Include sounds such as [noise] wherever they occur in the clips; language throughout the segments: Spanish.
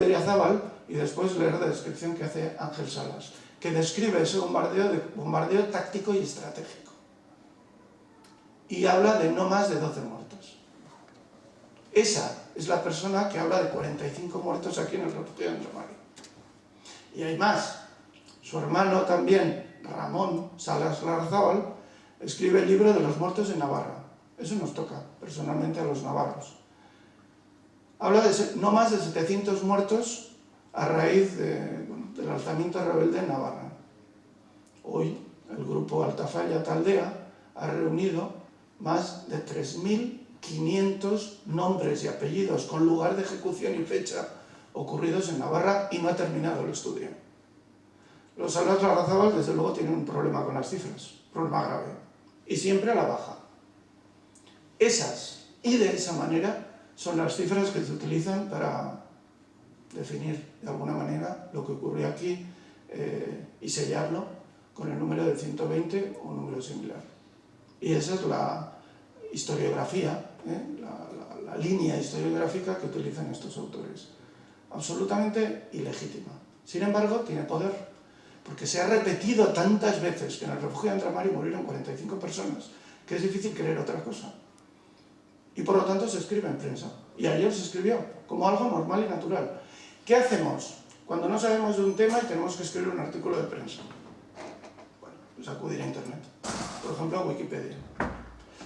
Zabal y después leer la descripción que hace Ángel Salas, que describe ese bombardeo, de, bombardeo táctico y estratégico. Y habla de no más de 12 muertos. Esa es la persona que habla de 45 muertos aquí en el refugio de Andromari. Y hay más. Su hermano también, Ramón Salas Larzábal, escribe el libro de los muertos en Navarra. Eso nos toca personalmente a los navarros. Habla de no más de 700 muertos a raíz del alzamiento rebelde en Navarra. Hoy el grupo Altafalla Taldea ha reunido más de 3.500 nombres y apellidos con lugar de ejecución y fecha ocurridos en Navarra y no ha terminado el estudio. Los Larrazábal, desde luego, tienen un problema con las cifras, problema grave, y siempre a la baja. Esas, y de esa manera, son las cifras que se utilizan para definir de alguna manera lo que ocurrió aquí eh, y sellarlo con el número de 120 o un número similar. Y esa es la historiografía, ¿eh? la, la línea historiográfica que utilizan estos autores. Absolutamente ilegítima. Sin embargo, tiene poder, porque se ha repetido tantas veces que en el refugio de Andramari murieron 45 personas, que es difícil creer otra cosa y por lo tanto se escribe en prensa. Y ayer se escribió, como algo normal y natural. ¿Qué hacemos cuando no sabemos de un tema y tenemos que escribir un artículo de prensa? Bueno, pues acudir a internet. Por ejemplo, a Wikipedia.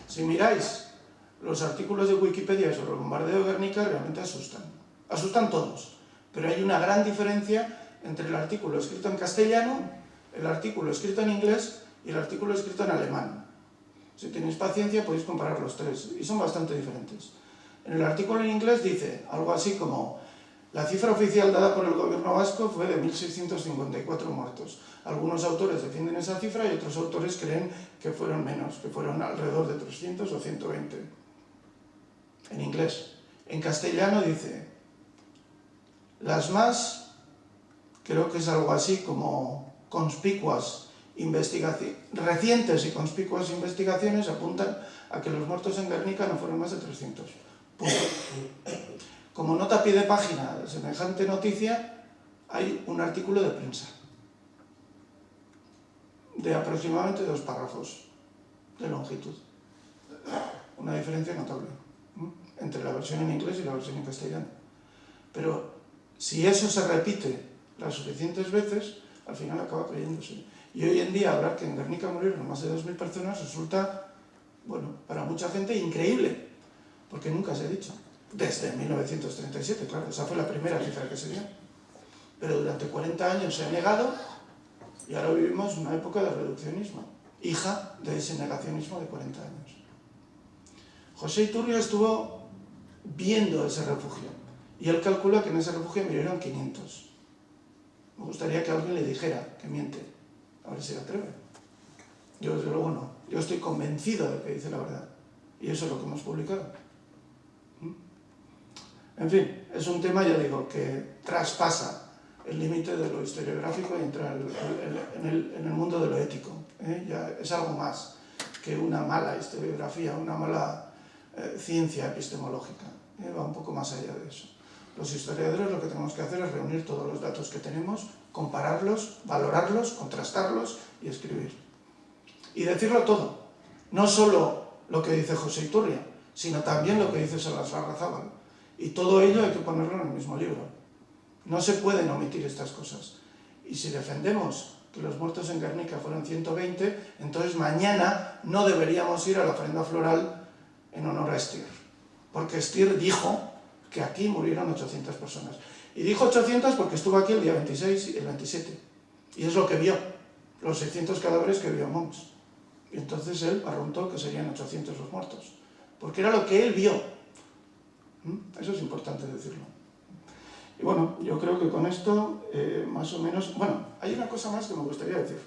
Si miráis los artículos de Wikipedia sobre el bombardeo de Guernica, realmente asustan. Asustan todos. Pero hay una gran diferencia entre el artículo escrito en castellano, el artículo escrito en inglés y el artículo escrito en alemán. Si tenéis paciencia podéis comparar los tres, y son bastante diferentes. En el artículo en inglés dice algo así como la cifra oficial dada por el gobierno vasco fue de 1.654 muertos. Algunos autores defienden esa cifra y otros autores creen que fueron menos, que fueron alrededor de 300 o 120. En inglés. En castellano dice las más, creo que es algo así como conspicuas recientes y conspicuas investigaciones apuntan a que los muertos en Guernica no fueron más de 300. Como nota a pie de página de semejante noticia, hay un artículo de prensa de aproximadamente dos párrafos de longitud. Una diferencia notable entre la versión en inglés y la versión en castellano. Pero si eso se repite las suficientes veces, al final acaba creyéndose. Y hoy en día hablar que en Guernica murieron más de 2.000 personas resulta, bueno, para mucha gente increíble, porque nunca se ha dicho. Desde 1937, claro, esa fue la primera cifra que se dio. Pero durante 40 años se ha negado y ahora vivimos una época de reduccionismo, hija de ese negacionismo de 40 años. José Iturrio estuvo viendo ese refugio y él calcula que en ese refugio murieron 500. Me gustaría que alguien le dijera que miente. A ver si se atreve. Yo desde luego no. Yo estoy convencido de que dice la verdad. Y eso es lo que hemos publicado. ¿Mm? En fin, es un tema, ya digo, que traspasa el límite de lo historiográfico y entra en el, mundo de lo ético. ¿eh? Ya es algo más que una mala historiografía, una mala eh, ciencia epistemológica. ¿eh? Va un poco más allá de eso. Los historiadores lo que tenemos que hacer es reunir todos los datos que tenemos, compararlos, valorarlos, contrastarlos y escribir. Y decirlo todo, no solo lo que dice José Iturria, sino también lo que dice Salas Larrazábal. Y todo ello hay que ponerlo en el mismo libro. No se pueden omitir estas cosas. Y si defendemos que los muertos en Guernica fueron 120, entonces mañana no deberíamos ir a la ofrenda floral en honor a Stier. Porque Stier dijo que aquí murieron 800 personas. Y dijo 800 porque estuvo aquí el día 26 y el 27. Y es lo que vio, los 600 cadáveres que vio Mons. Y entonces él preguntó que serían 800 los muertos. Porque era lo que él vio. ¿Mm? Eso es importante decirlo. Y bueno, yo creo que con esto, eh, más o menos... Bueno, hay una cosa más que me gustaría decir,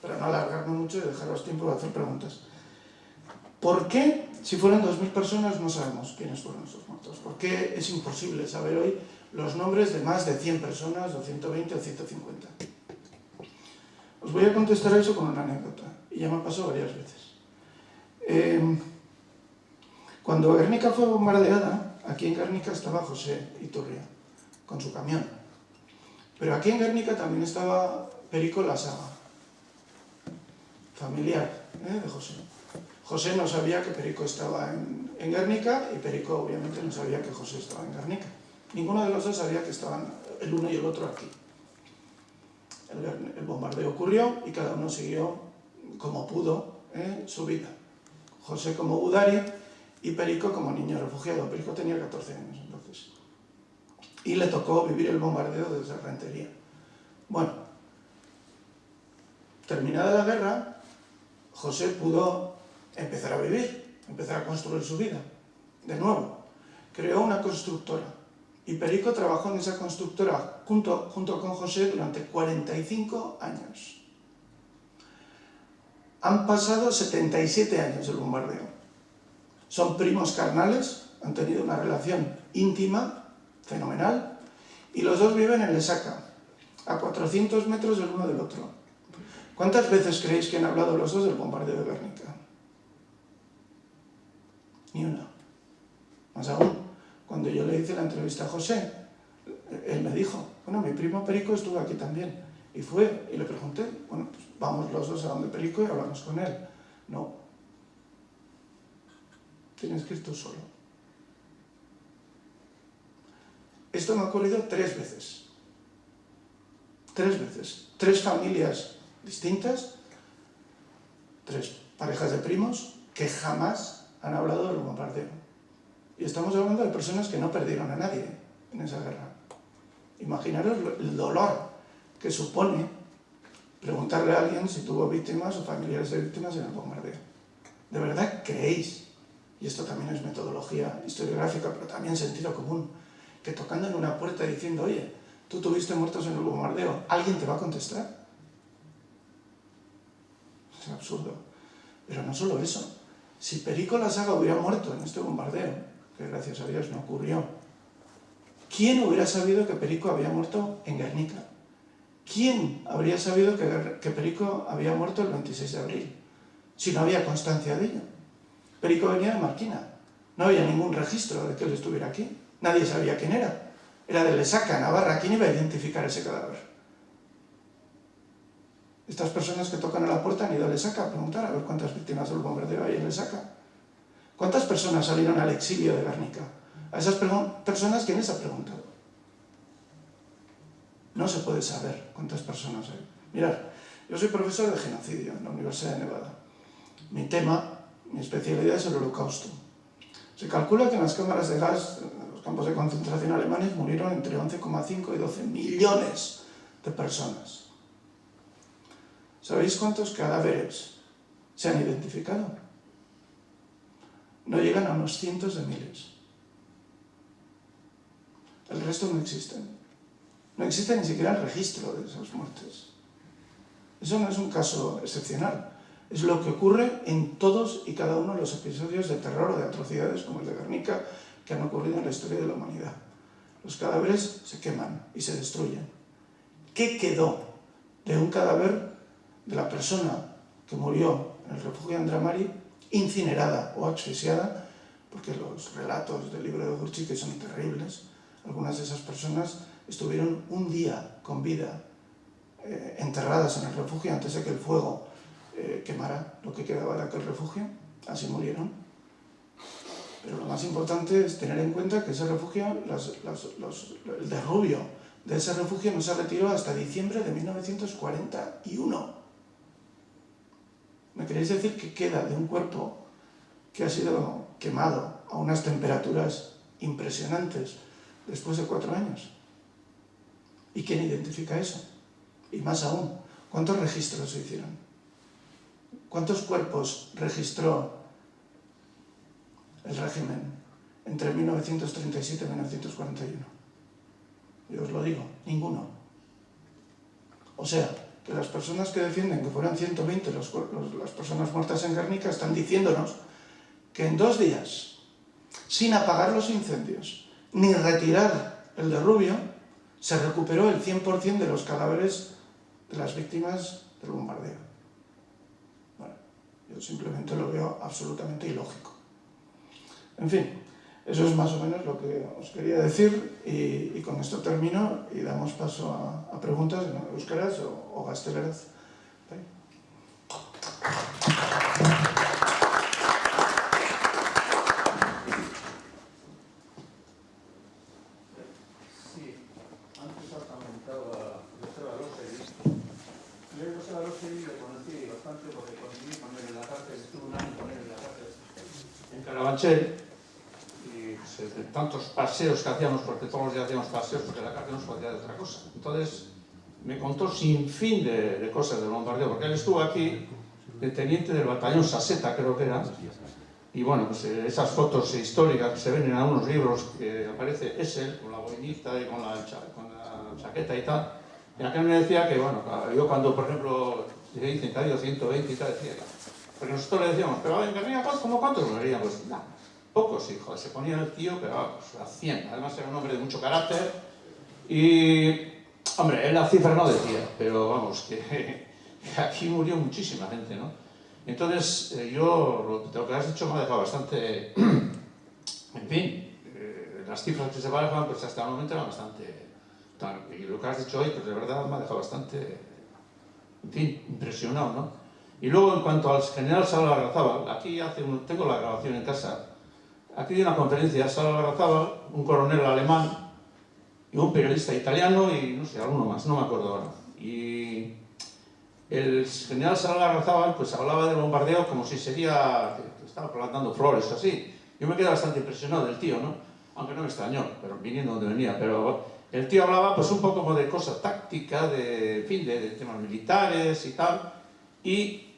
para no alargarme mucho y dejaros tiempo de hacer preguntas. ¿Por qué, si fueran 2.000 personas, no sabemos quiénes fueron esos muertos? ¿Por qué es imposible saber hoy los nombres de más de 100 personas, o 120 o 150? Os voy a contestar eso con una anécdota, y ya me pasó varias veces. Em, cuando Guernica fue bombardeada, aquí en Guernica estaba José Iturria, con su camión. Pero aquí en Guernica también estaba Perico La Saga, familiar ¿eh? de José. José no sabía que Perico estaba en, en, Guernica y Perico obviamente no sabía que José estaba en Guernica. Ninguno de los dos sabía que estaban el uno y el otro aquí. El, bombardeo ocurrió y cada uno siguió como pudo ¿eh? su vida. José como Budari y Perico como niño refugiado. Perico tenía 14 años entonces. Y le tocó vivir el bombardeo desde Rentería. Bueno, terminada la guerra, José pudo empezar a vivir, empezar a construir su vida. De nuevo, creó una constructora. Y Perico trabajó en esa constructora junto, junto con José durante 45 años. Han pasado 77 años del bombardeo. Son primos carnales, han tenido una relación íntima, fenomenal, y los dos viven en Lesaca, a 400 metros del uno del otro. ¿Cuántas veces creéis que han hablado los dos del bombardeo de Guernica? Ni una. Más aún, cuando yo le hice la entrevista a José, él me dijo, bueno, mi primo Perico estuvo aquí también. Y fue, y le pregunté, bueno, pues vamos los dos a donde Perico y hablamos con él. No. Tienes que ir tú solo. Esto me ha ocurrido tres veces. Tres veces. Tres familias distintas, tres parejas de primos que jamás han hablado del bombardeo. Y estamos hablando de personas que no perdieron a nadie en esa guerra. Imaginaros el dolor que supone preguntarle a alguien si tuvo víctimas o familiares de víctimas en el bombardeo. ¿De verdad creéis, y esto también es metodología historiográfica, pero también sentido común, que tocando en una puerta diciendo, oye, tú tuviste muertos en el bombardeo, ¿alguien te va a contestar? Es absurdo. Pero no solo eso. Si Perico la Saga hubiera muerto en este bombardeo, que gracias a Dios no ocurrió, ¿quién hubiera sabido que Perico había muerto en Guernica? ¿Quién habría sabido que, Perico había muerto el 26 de abril? Si no había constancia de ello. Perico venía de Marquina. No había ningún registro de que él estuviera aquí. Nadie sabía quién era. Era de Lesaca, Navarra. ¿Quién iba a identificar ese cadáver? Estas personas que tocan a la puerta han ido a Lesaca a preguntar a ver cuántas víctimas del bombardeo hay en Lesaca. ¿Cuántas personas salieron al exilio de Guernica? A esas personas, ¿quién les ha preguntado? No se puede saber cuántas personas hay. Mirad, yo soy profesor de genocidio en la Universidad de Nevada. Mi tema, mi especialidad es el holocausto. Se calcula que en las cámaras de gas, en los campos de concentración alemanes, murieron entre 11,5 y 12 millones de personas. ¿Sabéis cuántos cadáveres se han identificado? No llegan a unos cientos de miles. El resto no existen. No existe ni siquiera el registro de esas muertes. Eso no es un caso excepcional. Es lo que ocurre en todos y cada uno de los episodios de terror o de atrocidades como el de Guernica que han ocurrido en la historia de la humanidad. Los cadáveres se queman y se destruyen. ¿Qué quedó de un cadáver de la persona que murió en el refugio de Andramari incinerada o asfixiada? Porque los relatos del libro de Gurchik son terribles. Algunas de esas personas estuvieron un día con vida eh, enterradas en el refugio antes de que el fuego eh, quemara lo que quedaba de aquel refugio, así murieron. Pero lo más importante es tener en cuenta que ese refugio, el derrubio de ese refugio no se retiró hasta diciembre de 1941. ¿Me queréis decir que queda de un cuerpo que ha sido quemado a unas temperaturas impresionantes después de cuatro años? ¿Y quién identifica eso? Y más aún, ¿cuántos registros se hicieron? ¿Cuántos cuerpos registró el régimen entre 1937 y 1941? Yo os lo digo, ninguno. O sea, que las personas que defienden que fueran 120 los, las personas muertas en Guernica están diciéndonos que en dos días, sin apagar los incendios, ni retirar el derrubio, se recuperó el 100% de los cadáveres de las víctimas del bombardeo. Bueno, yo simplemente lo veo absolutamente ilógico. En fin, Eso es más o menos lo que os quería decir y, con esto termino y damos paso a, preguntas en euskaraz o, o paseos que hacíamos, porque todos los días hacíamos paseos, porque la cárcel nos podía de otra cosa. Entonces, me contó sin fin de, cosas del bombardeo, porque él estuvo aquí de teniente del batallón Saseta, creo que era, y bueno, pues eh, esas fotos históricas que se ven en algunos libros que aparece es él, con la boinita y con la, con la chaqueta y tal, y aquel me decía que, bueno, yo cuando, por ejemplo, le dicen que ha ido 120 y tal, decía, porque nosotros le decíamos, pero venga, mira, ¿cómo cuántos? Pues nada, pocos hijos, se ponía el tío, pero vamos, a 100. Además era un hombre de mucho carácter y, hombre, él la cifra no decía, pero vamos, que, [laughs] aquí murió muchísima gente, ¿no? Entonces, eh, yo, lo, que has dicho me ha dejado bastante, [clears throat] en fin, eh, las cifras que se manejan, pues hasta el momento eran bastante, y lo que has dicho hoy, pues de verdad me ha dejado bastante, en fin, impresionado, ¿no? Y luego, en cuanto al general Salva Larrazábal, aquí hace un, tengo la grabación en casa, aquí hay una conferencia, Salva Larrazábal, un coronel alemán y un periodista italiano y no sé, alguno más, no me acuerdo ahora. Y el general Larrazábal pues hablaba del bombardeo como si sería, estaba plantando flores así. Yo me quedé bastante impresionado del tío, ¿no? Aunque no me extrañó, pero viniendo donde venía, pero el tío hablaba pues un poco como de cosas tácticas, de, fin, de, de temas militares y tal, y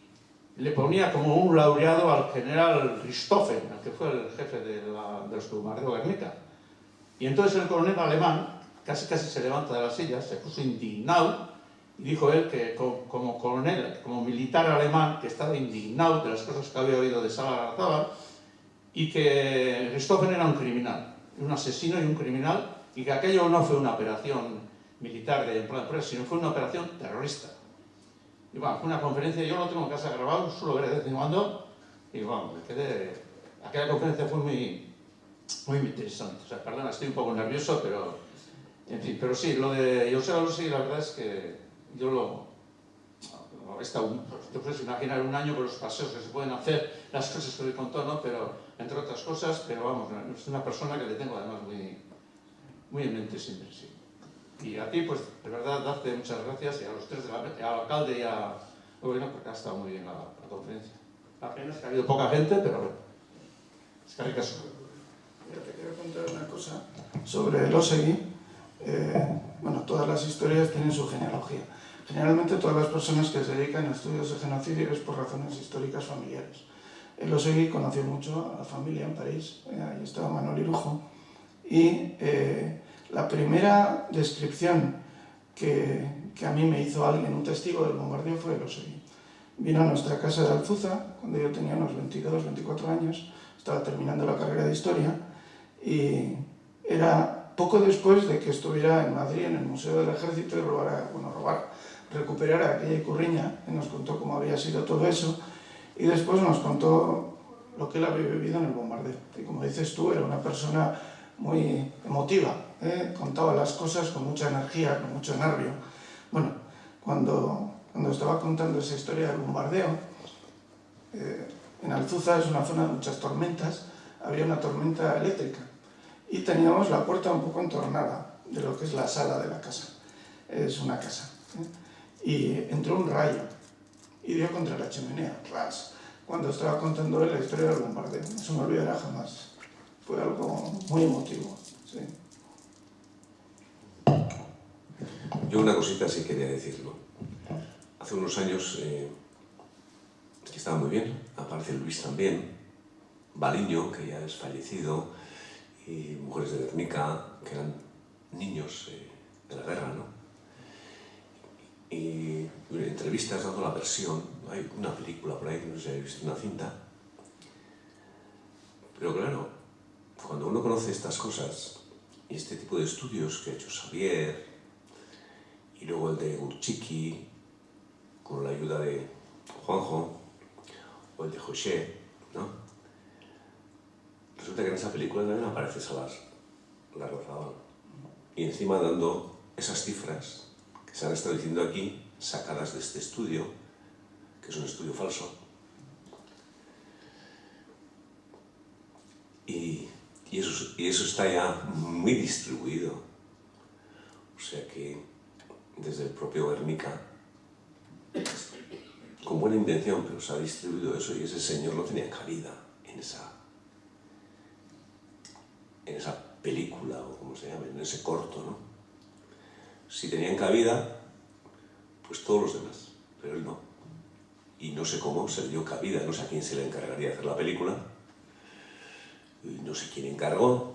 le ponía como un laureado al general Richthofen, que fue el jefe de, la, de los que bombardeó Guernica. Y entonces el coronel alemán casi casi se levanta de la silla, se puso indignado y dijo él que como, coronel, como militar alemán, que estaba indignado de las cosas que había oído de Sala Garzaba y que Richthofen era un criminal, un asesino y un criminal y que aquello no fue una operación militar de plan de sino fue una operación terrorista. Y bueno, fue una conferencia, yo lo tengo en casa grabado, suelo ver de vez en cuando, y bueno, me quedé... Aquella conferencia fue muy, muy interesante. O sea, perdona, estoy un poco nervioso, pero... En fin, pero sí, lo de José Alonso, la verdad es que yo lo... He estado, te puedes imaginar un año con los paseos que se pueden hacer, las cosas que le contó. Pero, entre otras cosas, pero vamos, es una persona que le tengo además muy, muy en mente siempre, sí. Y a ti, pues, de verdad, darte muchas gracias y a los tres, de la, al alcalde y a gobierno, porque ha estado muy bien la, la conferencia. La pena es que ha habido poca gente, pero bueno, es que hay caso. Mira, te quiero contar una cosa sobre el OSEGI. Eh, bueno, todas las historias tienen su genealogía. Generalmente todas las personas que se dedican a estudios de genocidio es por razones históricas familiares. El OSEGI conoció mucho a la familia en París, eh, ahí estaba Manuel Irujo, y eh, la primera descripción que, a mí me hizo alguien, un testigo del bombardeo, fue el Osegui. Vino a nuestra casa de Alzuza, cuando yo tenía unos 22, 24 años, estaba terminando la carrera de Historia, y era poco después de que estuviera en Madrid, en el Museo del Ejército, y robara, bueno, robar, aquella curriña, y nos contó cómo había sido todo eso, y después nos contó lo que él había vivido en el bombardeo. Y como dices tú, era una persona muy emotiva, ¿eh? contaba las cosas con mucha energía, con mucho nervio. Bueno, cuando, cuando estaba contando esa historia del bombardeo, eh, en Alzuza es una zona de muchas tormentas, había una tormenta eléctrica y teníamos la puerta un poco entornada de lo que es la sala de la casa. Es una casa. ¿eh? Y entró un rayo y dio contra la chimenea, ras, cuando estaba contando él la historia del bombardeo. No se me olvidará jamás. Fue algo muy emotivo. Sí. Yo una cosita sí quería decirlo. Hace unos años, eh, que estaba muy bien, aparece Luis también, Baliño, que ya es fallecido, y Mujeres de Guernica, que eran niños eh, de la guerra, ¿no? Y en entrevistas dando la versión, hay una película por ahí, no sé, he visto una cinta, pero claro, cuando uno conoce estas cosas y este tipo de estudios que ha hecho Xavier, y luego el de Urchiki, con la ayuda de Juanjo, o el de José, ¿no? resulta que en esa película también aparece Salas Larrazabal. Y encima dando esas cifras que se han estado aquí, sacadas de este estudio, que es un estudio falso. Y, y, eso, y eso está ya muy distribuido. O sea que desde el propio Guernica, con buena intención, pero se ha distribuido eso y ese señor no tenía cabida en esa, en esa película, o como se llama, en ese corto, ¿no? Si tenían cabida, pues todos los demás, pero él no. Y no sé cómo se dio cabida, no sé a quién se le encargaría hacer la película, y no sé quién encargó,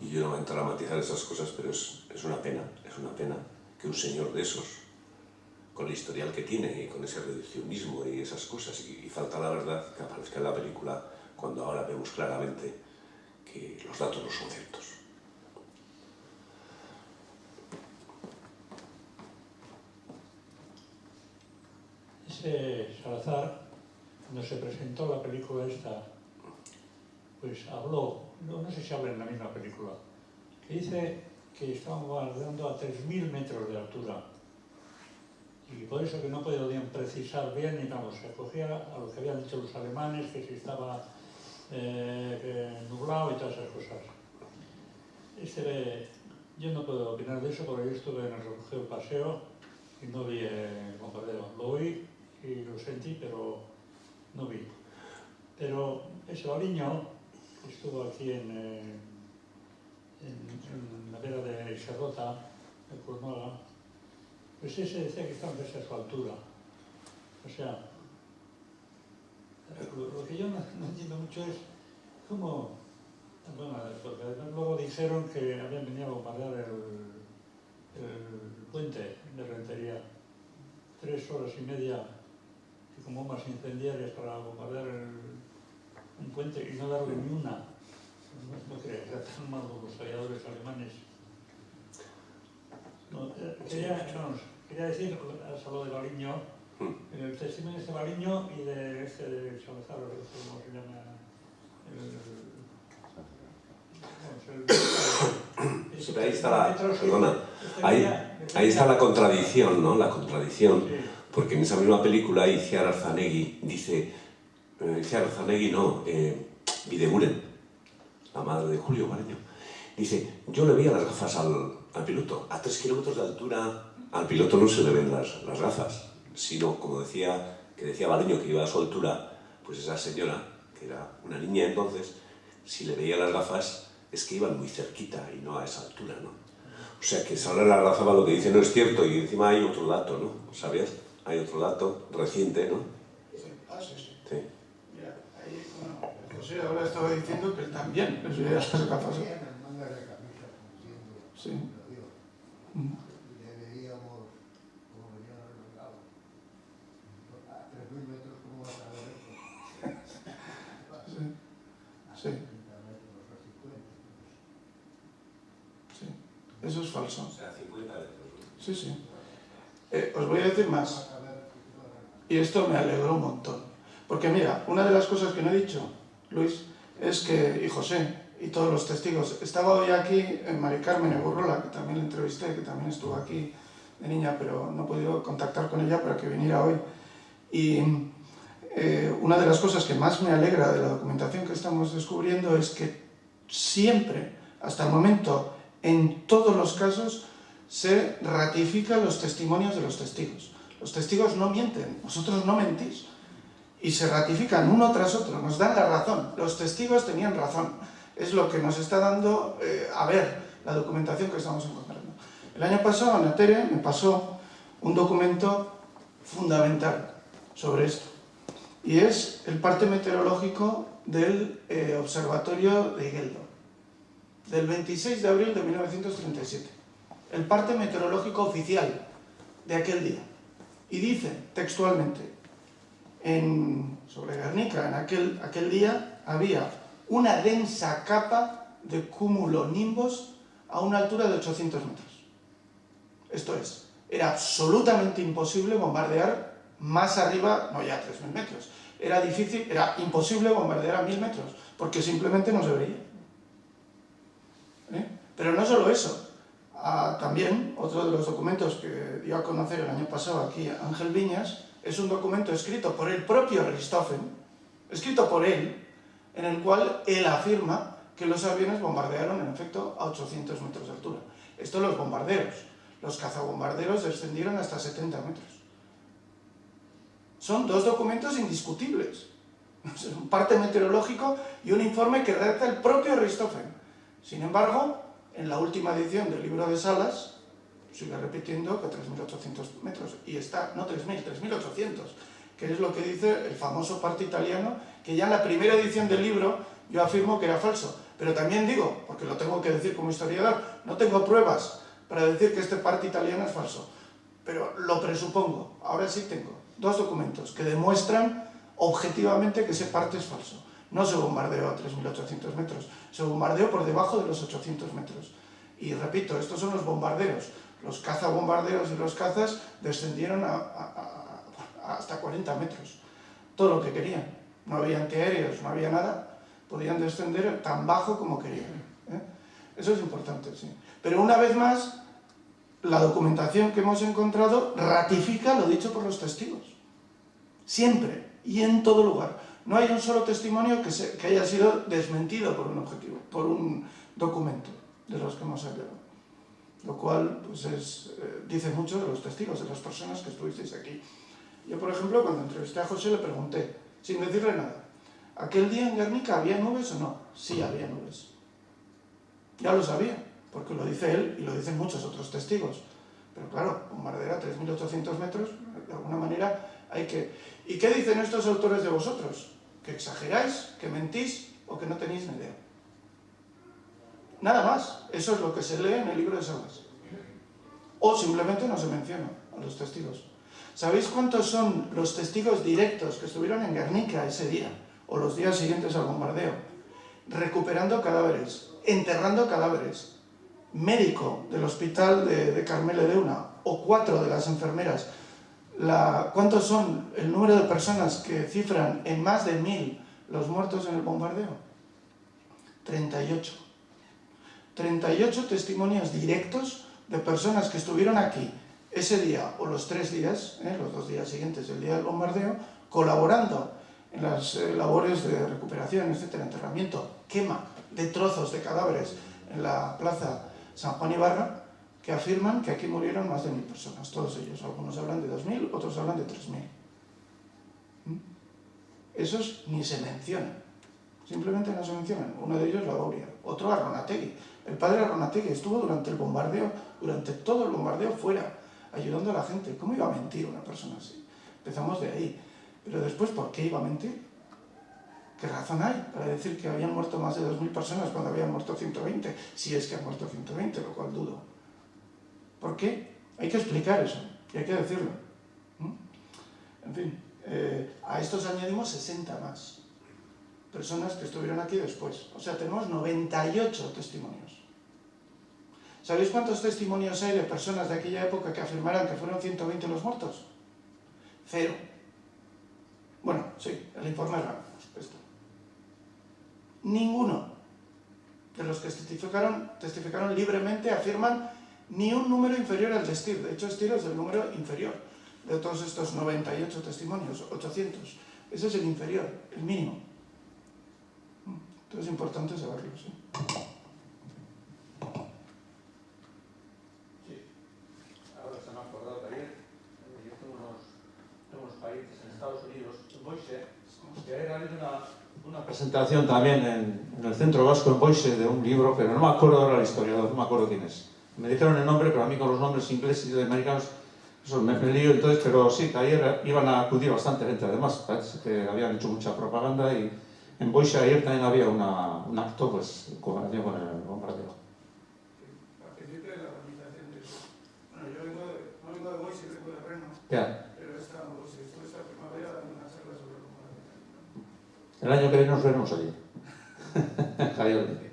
Y yo no voy a entrar a matizar esas cosas, pero es, es una pena, es una pena que un señor de esos, con el historial que tiene y con ese reduccionismo y esas cosas, y, y falta la verdad que aparezca en la película cuando ahora vemos claramente que los datos no son ciertos. Ese Salazar, cuando se presentó la película esta, pues habló, no, no sé si habla en la misma película, que dice que estaban bombardeando a 3.000 metros de altura. Y por eso que no podían precisar bien, y vamos, se acogía a lo que habían dicho los alemanes, que si estaba eh, nublado y todas esas cosas. Este, yo no puedo opinar de eso porque yo estuve en el refugio paseo y no vi el bombardeo. Lo oí y lo sentí, pero no vi. Pero ese baliño estuvo aquí en, eh, la vera de Xerrota, de Curnola, pues ese decía que estaban casi a su altura. O sea, lo, que yo no, entiendo mucho es cómo, bueno, luego dijeron que habían venido a bombardear el, puente de Rentería, tres horas y media con bombas incendiarias para bombardear el, un puente y no darle ni una. No, no que tan malos los aviadores alemanes. No, eh, quería, vamos, quería decir, has hablado de Baliño, el testimonio de este Baliño y de este de Salazar, no cómo se llama, el, el, pero [coughs] ahí está la, perdona, ahí, ahí está la contradicción, ¿no? La contradicción, porque en esa misma película Iciar Arzanegui dice, Iciar Arzanegui no, eh, Videguren, la madre de Julio Baleño, dice, yo le veía las gafas al, al piloto, a tres kilómetros de altura, al piloto no se le ven las, las gafas, sino, como decía, que decía Baleño que iba a su altura, pues esa señora, que era una niña entonces, si le veía las gafas, es que iban muy cerquita y no a esa altura, ¿no? O sea que Sara la Razaba lo que dice no es cierto y encima hay otro dato, ¿no? ¿Sabías? Hay otro dato reciente, ¿no? Sí. José ahora estaba diciendo que él también les como Sí. lo como venían arreglados. A 3.000 metros, ¿cómo vas a? Sí, Sí. 30 metros, a 50. sí. Eso es falso. O sea, 50 metros. Sí, sí. Eh, os voy a decir más. Y esto me alegró un montón. Porque mira, una de las cosas que no he dicho, Luis, es que, y José, y todos los testigos, estaba hoy aquí en Mari Carmen Egurrola, que también la entrevisté, que también estuvo aquí de niña, pero no he podido contactar con ella para que viniera hoy. Y eh, una de las cosas que más me alegra de la documentación que estamos descubriendo es que siempre, hasta el momento, en todos los casos, se ratifican los testimonios de los testigos. Los testigos no mienten, vosotros no mentís. Y se ratifican uno tras otro, nos dan la razón. Los testigos tenían razón. Es lo que nos está dando eh, a ver la documentación que estamos encontrando. El año pasado, Ana Tere me pasó un documento fundamental sobre esto. Y es el parte meteorológico del eh, Observatorio de Igeldo, del 26 de abril de 1937. El parte meteorológico oficial de aquel día. Y dice textualmente, en, sobre Guernica, en aquel, aquel día había una densa capa de cumulonimbos a una altura de 800 metros. Esto es, era absolutamente imposible bombardear más arriba, no ya 3.000 metros, era difícil, era imposible bombardear a mil metros, porque simplemente no se veía. ¿Eh? Pero no solo eso, ah, también otro de los documentos que dio a conocer el año pasado aquí Ángel Viñas, es un documento escrito por el propio Richthofen, escrito por él, en el cual él afirma que los aviones bombardearon en efecto a 800 metros de altura. Esto los bombarderos. Los cazabombarderos descendieron hasta 70 metros. Son dos documentos indiscutibles. [laughs] un parte meteorológico y un informe que redacta el propio Richthofen. Sin embargo, en la última edición del libro de Salas, sigue repitiendo que 3.800 metros, y está, no 3.000, 3.800, que es lo que dice el famoso parte italiano, que ya en la primera edición del libro yo afirmo que era falso. Pero también digo, porque lo tengo que decir como historiador, no tengo pruebas para decir que este parte italiano es falso. Pero lo presupongo, ahora sí tengo dos documentos que demuestran objetivamente que ese parte es falso. No se bombardeó a 3.800 metros, se bombardeó por debajo de los 800 metros. Y repito, estos son los bombarderos. Los cazabombarderos y los cazas descendieron hasta 40 metros. Todo lo que querían. No había antiaéreos, no había nada podían descender tan bajo como querían. ¿eh? Eso es importante, sí. Pero una vez más, la documentación que hemos encontrado ratifica lo dicho por los testigos. Siempre y en todo lugar. No hay un solo testimonio que, que haya sido desmentido por un objetivo, por un documento de los que hemos hablado. Lo cual pues es, eh, dice mucho de los testigos, de las personas que estuvisteis aquí. Yo, por ejemplo, cuando entrevisté a José le pregunté, sin decirle nada, ¿Aquel día en Guernica había nubes o no? Sí había nubes. Ya lo sabía, porque lo dice él y lo dicen muchos otros testigos. Pero claro, bombardear a 3.800 metros, de alguna manera hay que... ¿Y qué dicen estos autores de vosotros? ¿Que exageráis? ¿Que mentís? ¿O que no tenéis ni idea? Nada más. Eso es lo que se lee en el libro de Salas. O simplemente no se menciona a los testigos. ¿Sabéis cuántos son los testigos directos que estuvieron en Guernica ese día? o los días siguientes al bombardeo, recuperando cadáveres, enterrando cadáveres, médico del hospital de, de Carmele de Una, o cuatro de las enfermeras, ¿cuántos son el número de personas que cifran en más de mil los muertos en el bombardeo? 38. 38 testimonios directos de personas que estuvieron aquí ese día o los tres días, ¿eh? los dos días siguientes del día del bombardeo, colaborando en las eh, labores de recuperación, etcétera, enterramiento, quema de trozos de cadáveres en la plaza San Juan Ibarra, que afirman que aquí murieron más de mil personas, todos ellos. Algunos hablan de dos mil, otros hablan de tres mil. ¿Mm? Esos ni se mencionan, simplemente no se mencionan. Uno de ellos la Bauria, otro Arronategui. El padre Arronategui estuvo durante el bombardeo, durante todo el bombardeo fuera, ayudando a la gente. ¿Cómo iba a mentir una persona así? Empezamos de ahí. Pero después, ¿por qué iba a mentir? ¿Qué razón hay para decir que habían muerto más de 2.000 personas cuando habían muerto 120? Si es que han muerto 120, lo cual dudo. ¿Por qué? Hay que explicar eso y hay que decirlo. En fin, eh, a estos añadimos 60 más personas que estuvieron aquí después. O sea, tenemos 98 testimonios. ¿Sabéis cuántos testimonios hay de personas de aquella época que afirmaran que fueron 120 los muertos? Cero. Bueno, sí, el informe Ramos. Ninguno de los que testificaron, testificaron libremente afirman ni un número inferior al de Stier. De hecho, Stier es el número inferior de todos estos 98 testimonios, 800. Ese es el inferior, el mínimo. Entonces es importante saberlo, ¿sí? Ahora se me ha acordado de ayer, yo tengo unos, países en Estados Unidos Boise, que ha habido una, una presentación también en, en, el Centro Vasco en Boise de un libro, pero no me acuerdo ahora el historiador, no me acuerdo quién es. Me dijeron el nombre, pero a mí con los nombres ingleses y americanos eso me, me lío entonces, pero sí, que ayer iban a acudir bastante gente, además parece que habían hecho mucha propaganda y en Boise ayer también había una, un acto pues, con el bombardeo. Ya. Pero esta, primavera sobre el. El año que viene nos veremos allí. [laughs] Javier.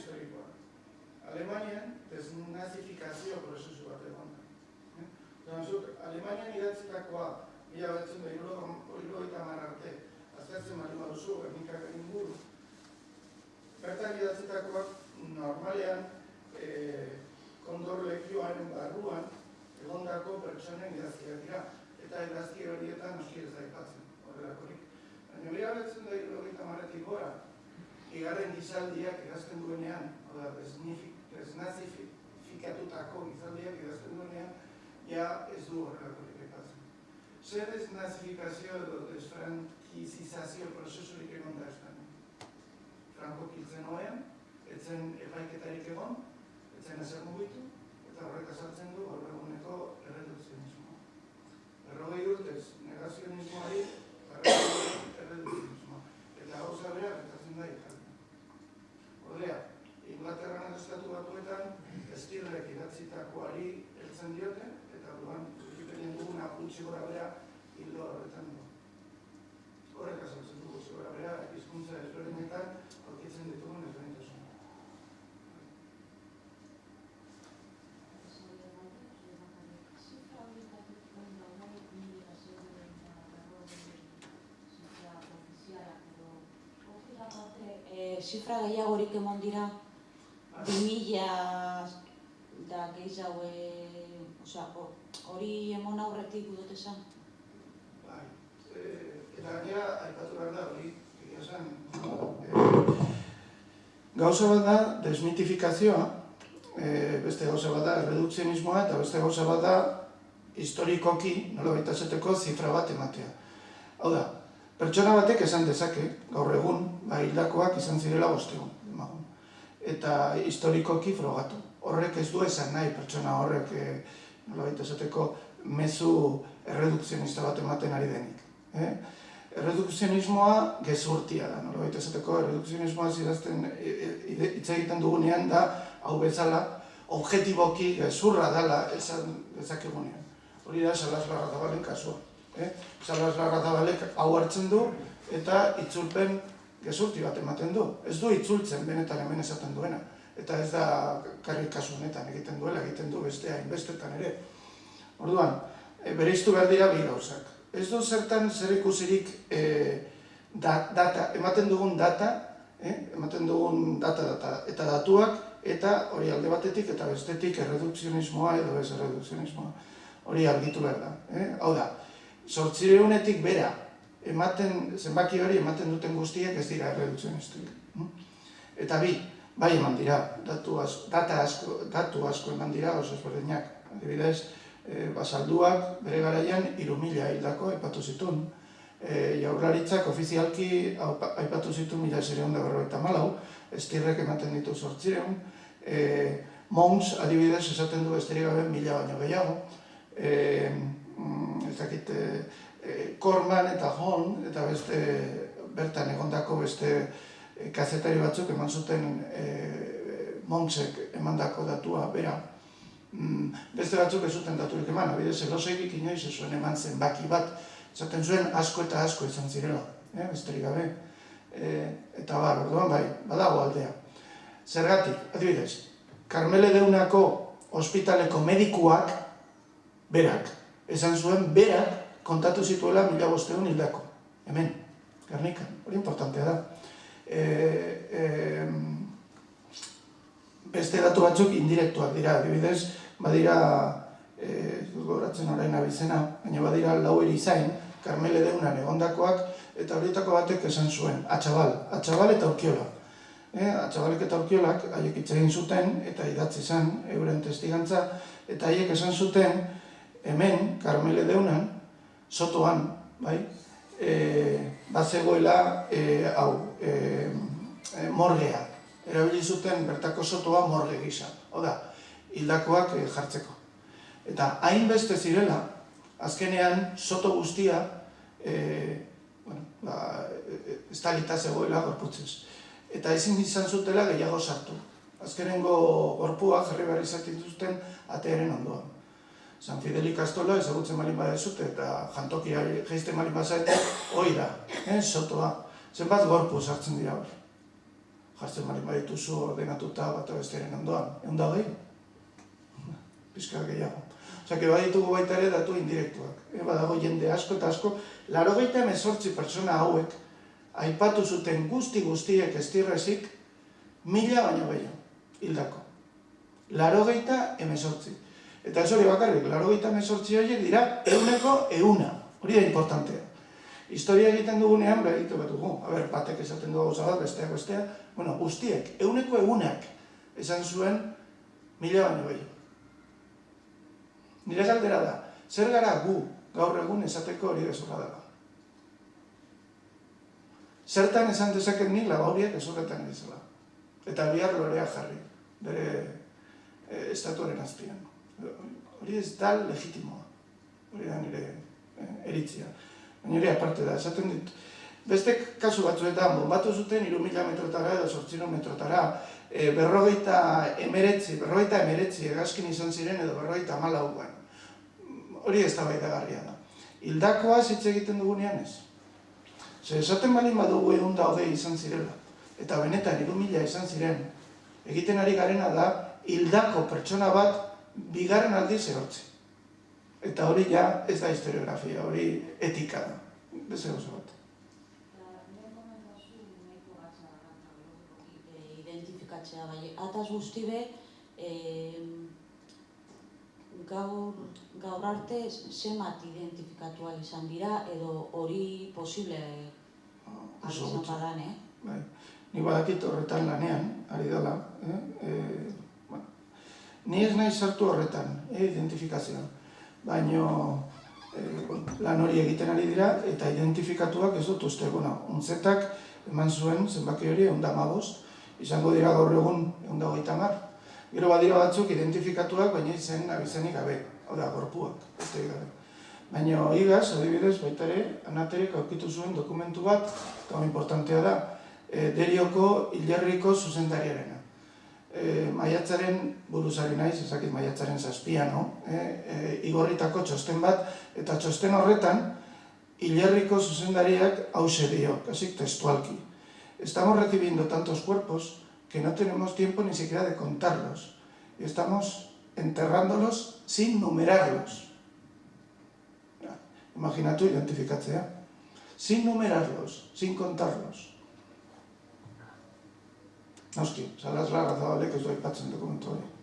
Historikoa. Alemanian desnazifikazio prozesu bat egon da. Eh? Otan, zuk, Alemanian idatzitakoa mila batzen da hirurogeita hamar arte, aztertzen bali baduzu, gernikak inguru. Bertan idatzitakoak normalean eh, kondor lekioaren barruan egondako pertsonen idazkiak dira. Eta idazki horietan da aipatzen, horrelakorik. Baina mila batzen da hirurogeita hamaretik gora, Igarren gizaldiak idazten duenean, hau da, desnazifikatutako gizaldiak idazten duenean, ja ez du horrelakorik aipatzen. Zer desnazifikazio edo desfrankizizazio prozesurik egon da Espainia. Franco kiltzen hoean, etzen epaiketarik egon, etzen ezer mugitu, eta horrek azaltzen du gaur eguneko erredukzionismoa. Berrogei urtez negazionismoari, erredukzionismoa. Eta gauza bera, gertatzen da. Ordea, Inglaterran estatu batuetan, estirrek idatzitakoari heltzen diote, eta duan, Wikipedian duguna gutxi gora bera, hildo horretan. Horrek azaltzen du gutxi gora bera, hizkuntza ezberdinetan, aurkitzen ditugun ezberdintasuna. Zifra gehiagorik emon dira, bi mila da gehiago, osea, hori emon aurretik dut esan. Bai, eh, eta gainera, aipatu behar da, hori, egia esan, eh, gauza bat da desmitifikazioa, eh, beste gauza bat da erredukzionismoa, eta beste gauza bat da historikoki, nola baita esateko, zifra bat ematea. Hau da, pertsona batek esan dezake, gaur egun, ba, hildakoak izan zirela bostegun. Eta historikoki frogatu. Horrek ez du esan nahi pertsona horrek, eh, nola baita esateko, mezu erredukzionista bat ematen ari denik. Eh? Erredukzionismoa gezurtia da, nola baita esateko, erredukzionismoa zidazten hitz egiten dugunean da, hau bezala, objetiboki gezurra dela esan dezakegunean. Hori da, Salas Larrazabalen kasua. Eh? Salas Larrazabalek hau hartzen du, eta itzulpen gezurti bat ematen du. Ez du itzultzen benetan hemen esaten duena. Eta ez da karri kasu honetan egiten duela, egiten du bestea inbestetan ere. Orduan, e, bere iztu behar dira bi gauzak. Ez du zertan zer ikusirik e, da, data, ematen dugun data, eh? ematen dugun data, data, eta datuak, eta hori alde batetik eta bestetik erredukzionismoa edo ez erredukzionismoa. Hori argitu behar da. Eh? Hau da, sortzireunetik bera, ematen, zenbaki hori ematen duten guztiek ez dira erredukzionistik. Eta bi, bai eman dira, datu asko, data asko, datu asko eman dira oso ezberdinak. Adibidez, e, basalduak bere garaian iru mila hildako aipatu zituen. E, jaurlaritzak ofizialki aipatu zituen mila zireun da berroita malau, estirrek ematen ditu sortzireun. E, Mons, adibidez, esaten du esterik gabe mila baino gehiago. E, ez dakit, e, Korman eta Hon, eta beste bertan egondako beste e, kazetari batzuk eman zuten e, Monsek emandako datua bera. Mm, beste batzuk ez zuten daturik eman, abidez, elosegik inoiz ez zuen eman zenbaki bat, esaten zuen asko eta asko izan zirela, eh, besterik gabe. E, eta bar, orduan bai, badago aldea. Zergatik, adibidez, Carmele Deunako ospitaleko medikuak, berak, esan zuen berak kontatu zituela mila bosteun hildako. Hemen, Gernika, hori importantea da. E, e, beste datu batzuk indirektuak dira, adibidez, badira, e, goratzen orain abizena, baina badira lau erizain, Carmele Deunan egondakoak, eta horietako batek esan zuen, atxabal, atxabal eta urkiola. E, atxabalek eta urkiolak haiek egin zuten, eta idatzi zen euren testigantza, eta haiek esan zuten, hemen, Carmele Deunan, sotoan, bai, e, bat zegoela, e, hau, e, morgea. Erabili zuten bertako sotoa morge gisa. Oda, hildakoak eh, jartzeko. Eta hainbeste zirela, azkenean soto guztia e, bueno, ba, e, estalita zegoela gorputzez. Eta ezin izan zutela gehiago sartu. Azkenengo gorpua jarri behar izaten zuten atearen ondoan. San Fidel ikastola ezagutzen malin badezute eta jantokia geizten malin bazaete, hoi da, eh, sotoa. Zenbat gorpu sartzen dira hor. Jartzen malin badituzu ordenatuta bat bestearen ondoan. Egun da gehi? Pizka gehiago. Osea, baditugu baita ere datu indirektuak. E, badago jende asko eta asko, laro gehieta emezortzi pertsona hauek, aipatu zuten guzti guztiek estirrezik, mila baino gehiago, hildako. Laro gehieta emezortzi. Eta ez hori bakarrik, laro gehieta emezortzi horiek dira, euneko euna. Hori da importantea. Historia egiten dugunean, behar egiten bat dugu. A ber, batek esaten dugu gauza bat, besteak, bestea. Bueno, guztiek, euneko eunak esan zuen mila baino gehiago. Nire galdera da, zer gara gu gaur egun esateko hori gezurra dela? Zertan esan dezaket nik labauriak ezurretan dizela. Eta bihar lorea jarri, bere e, estatuaren azpian. Hori ez da legitimoa. Hori da nire e, eritzia. Baina aparte da, esaten dit. Beste kasu batzuetan, bombatu zuten iru mila metrotara edo sortzino metrotara, e, berrogeita emeretzi, berrogeita emeretzi egazkin izan ziren edo berrogeita malauan. Hori ez da da. Hildakoa hitz egiten dugunean ez. Zer, esaten balin badugu egun da hogei izan zirela, eta benetan iru mila izan ziren, egiten ari garena da, hildako pertsona bat bigarren aldi zehortzi. Eta hori ja ez da historiografia, hori etika da. Beze oso bat. identifikatzea, bai, ataz guzti be, eh, gaur, gaur arte zemat identifikatu izan dira, edo hori posible Oso izan badan, eh? Bai. Ni badakit horretan lanean, ari dela. Eh? E. Ni ez nahi sartu horretan, eh? identifikazioan. Baina e, lan hori egiten ari dira, eta identifikatuak ez dut uste. Bueno, untzetak eman zuen zenbaki hori egun izango dira gaur egun egun da hogeita mar. Gero badira batzuk identifikatuak, baina izen abizenik gabe, hau da, gorpuak, beste gabe. Baina igaz, adibidez, baita ere, anaterek aurkitu zuen dokumentu bat, eta importantea da, e, derioko hilerriko zuzendariarena. E, maiatzaren buruzari naiz, ezakit maiatzaren zazpia, no? E, e, igorritako txosten bat, eta txosten horretan, hilerriko zuzendariak hause dio, kasik testualki. Estamos recibiendo tantos cuerpos que no tenemos tiempo ni siquiera de contarlos. Y estamos enterrándolos sin numerarlos. Ja, Imaginatu identifikatzea. Sin numerarlos, sin contarlos. Noski, salaz larra zabalek ez du aipatzen dokumentu hori.